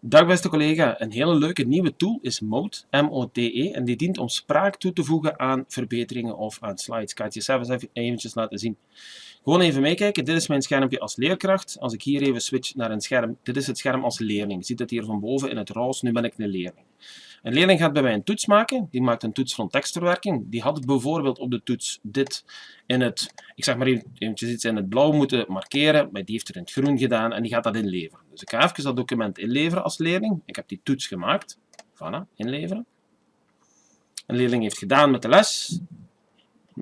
Dag beste collega, een hele leuke nieuwe tool is Mode, M-O-T-E, en die dient om spraak toe te voegen aan verbeteringen of aan slides. Ik ga het je zelf eens eventjes laten zien. Gewoon even meekijken, dit is mijn schermpje als leerkracht. Als ik hier even switch naar een scherm, dit is het scherm als leerling. Je ziet het hier van boven in het roze, nu ben ik een leerling. Een leerling gaat bij mij een toets maken, die maakt een toets van tekstverwerking. Die had bijvoorbeeld op de toets dit in het, ik zeg maar eventjes iets in het blauw moeten markeren, maar die heeft er in het groen gedaan en die gaat dat inleveren. Dus ik ga even dat document inleveren als leerling. Ik heb die toets gemaakt. Voilà, inleveren. Een leerling heeft gedaan met de les.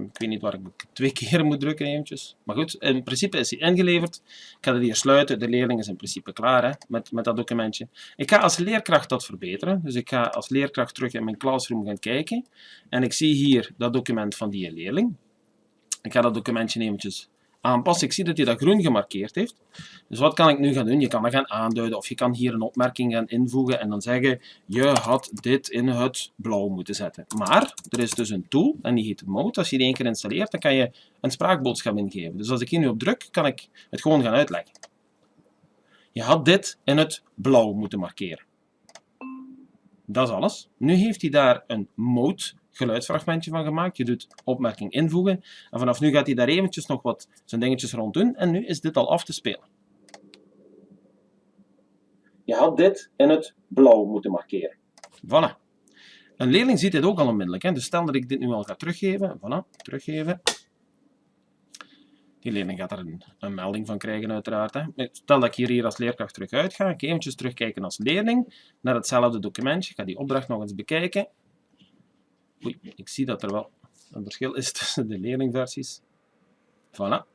Ik weet niet waar ik twee keer moet drukken eventjes. Maar goed, in principe is hij ingeleverd. Ik ga het hier sluiten. De leerling is in principe klaar hè, met, met dat documentje. Ik ga als leerkracht dat verbeteren. Dus ik ga als leerkracht terug in mijn classroom gaan kijken. En ik zie hier dat document van die leerling. Ik ga dat documentje eventjes Ik zie dat hij dat groen gemarkeerd heeft. Dus wat kan ik nu gaan doen? Je kan dat gaan aanduiden of je kan hier een opmerking gaan invoegen en dan zeggen je had dit in het blauw moeten zetten. Maar er is dus een tool en die heet Mode. Als je die één keer installeert, dan kan je een spraakboodschap ingeven. Dus als ik hier nu op druk, kan ik het gewoon gaan uitleggen. Je had dit in het blauw moeten markeren. Dat is alles. Nu heeft hij daar een mode geluidsfragmentje van gemaakt. Je doet opmerking invoegen. En vanaf nu gaat hij daar eventjes nog wat zijn dingetjes rond doen. En nu is dit al af te spelen. Je had dit in het blauw moeten markeren. Voilà. Een leerling ziet dit ook al onmiddellijk. Hè? Dus stel dat ik dit nu al ga teruggeven. Voilà, teruggeven. Die leerling gaat er een, melding van krijgen uiteraard. Hè. Stel dat ik hier, hier als leerkracht terug uit ga. Ik eventjes terugkijken als leerling naar hetzelfde documentje. Ik ga die opdracht nog eens bekijken. Oei, ik zie dat er wel een verschil is tussen de leerlingversies. Voilà.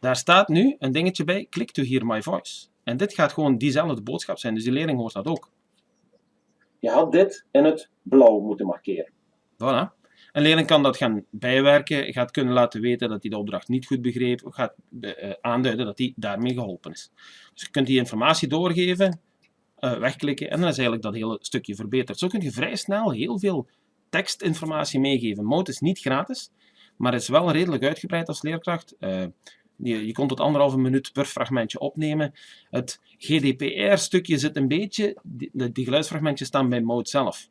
Daar staat nu een dingetje bij, click to hear my voice. En dit gaat gewoon diezelfde boodschap zijn, dus die leerling hoort dat ook. Je had dit in het blauw moeten markeren. Voilà. Een leerling kan dat gaan bijwerken, gaat kunnen laten weten dat hij de opdracht niet goed begreep, gaat uh, aanduiden dat hij daarmee geholpen is. Dus je kunt die informatie doorgeven, uh, wegklikken en dan is eigenlijk dat hele stukje verbeterd. Zo kun je vrij snel heel veel tekstinformatie meegeven. Mode is niet gratis, maar is wel redelijk uitgebreid als leerkracht. Uh, je, je kon tot anderhalve minuut per fragmentje opnemen. Het GDPR-stukje zit een beetje, die, die geluidsfragmentjes staan bij Mode zelf.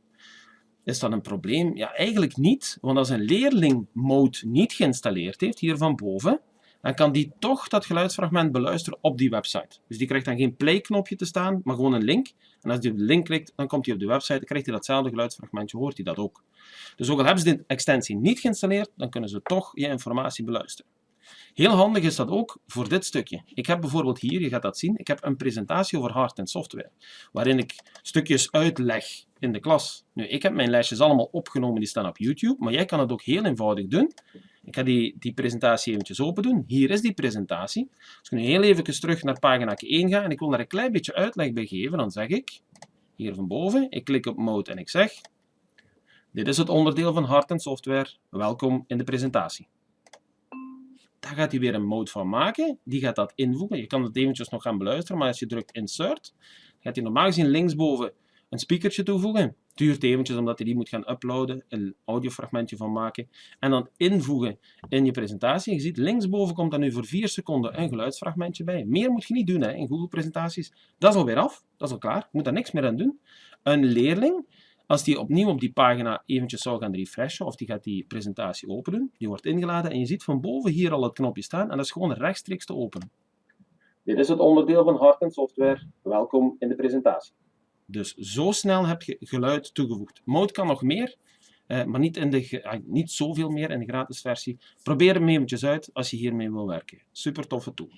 Is dat een probleem? Ja, eigenlijk niet, want als een leerling Mode niet geïnstalleerd heeft, hier van boven, dan kan die toch dat geluidsfragment beluisteren op die website. Dus die krijgt dan geen play-knopje te staan, maar gewoon een link. En als hij op de link klikt, dan komt hij op de website, dan krijgt hij datzelfde geluidsfragmentje, hoort hij dat ook. Dus ook al hebben ze de extensie niet geïnstalleerd, dan kunnen ze toch je informatie beluisteren. Heel handig is dat ook voor dit stukje. Ik heb bijvoorbeeld hier, je gaat dat zien, ik heb een presentatie over hard en software, waarin ik stukjes uitleg in de klas. Nu, ik heb mijn lesjes allemaal opgenomen, die staan op YouTube, maar jij kan het ook heel eenvoudig doen. Ik ga die, die presentatie eventjes open doen. Hier is die presentatie. Als ik nu heel even terug naar pagina 1 ga en ik wil daar een klein beetje uitleg bij geven, dan zeg ik, hier van boven, ik klik op Mode en ik zeg, dit is het onderdeel van hard en software, welkom in de presentatie. Daar gaat hij weer een mode van maken, die gaat dat invoegen. Je kan het eventjes nog gaan beluisteren, maar als je drukt Insert, gaat hij normaal gezien linksboven een speakertje toevoegen. Duurt eventjes omdat hij die moet gaan uploaden, een audiofragmentje van maken en dan invoegen in je presentatie. Je ziet linksboven komt dan nu voor 4 seconden een geluidsfragmentje bij. Meer moet je niet doen hè, in Google presentaties. Dat is alweer af, dat is al klaar, je moet daar niks meer aan doen. Een leerling, als die opnieuw op die pagina eventjes zou gaan refreshen of die gaat die presentatie openen, die wordt ingeladen en je ziet van boven hier al het knopje staan en dat is gewoon rechtstreeks te openen. Dit is het onderdeel van hard software. Welkom in de presentatie. Dus zo snel heb je geluid toegevoegd. Mode kan nog meer, eh, maar niet, in de, ah, niet zoveel meer in de gratis versie. Probeer hem eventjes uit als je hiermee wil werken. Super toffe tool.